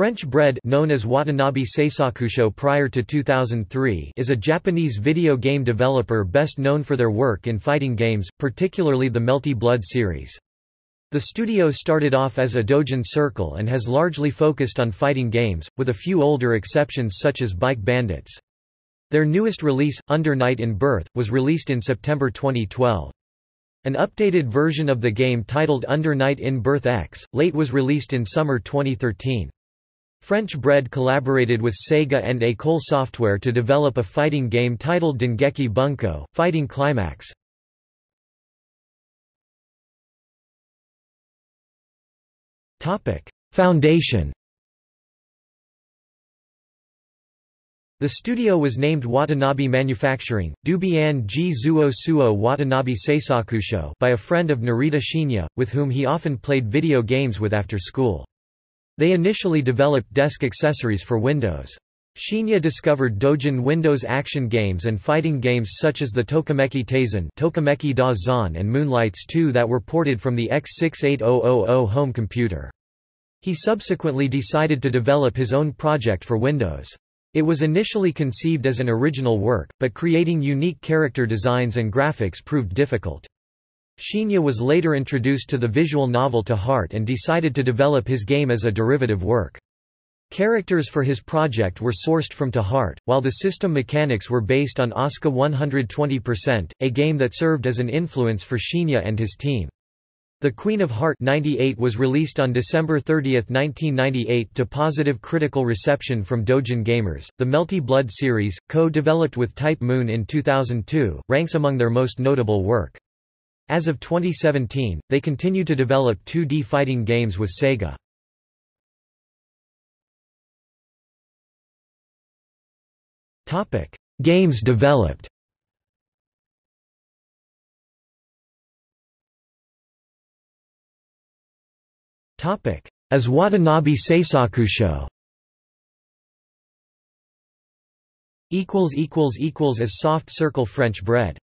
French Bread known as Watanabe Seisakusho prior to 2003 is a Japanese video game developer best known for their work in fighting games, particularly the Melty Blood series. The studio started off as a Dojin Circle and has largely focused on fighting games, with a few older exceptions such as Bike Bandits. Their newest release, Under Night in Birth, was released in September 2012. An updated version of the game titled Under Night in Birth X, late was released in summer 2013. French Bread collaborated with Sega and École Software to develop a fighting game titled Dengeki Bunko, Fighting Climax. Foundation The studio was named Watanabe Manufacturing, Dubian Ji Zuo Suo Watanabe Seisakusho by a friend of Narita Shinya, with whom he often played video games with after school. They initially developed desk accessories for Windows. Shinya discovered Dojin Windows action games and fighting games such as the Tokimeki Taisen Tokimeki da Zan and Moonlights 2 that were ported from the X68000 home computer. He subsequently decided to develop his own project for Windows. It was initially conceived as an original work, but creating unique character designs and graphics proved difficult. Shinya was later introduced to the visual novel To Heart and decided to develop his game as a derivative work. Characters for his project were sourced from To Heart, while the system mechanics were based on Asuka 120%, a game that served as an influence for Shinya and his team. The Queen of Heart 98 was released on December 30, 1998 to positive critical reception from Dojin gamers. The Melty Blood series, co-developed with Type Moon in 2002, ranks among their most notable work. As of 2017, they continue to develop 2D fighting games with Sega. Topic: Games developed. Topic: As Watanabe Seisakusho. Equals equals equals as soft circle French bread.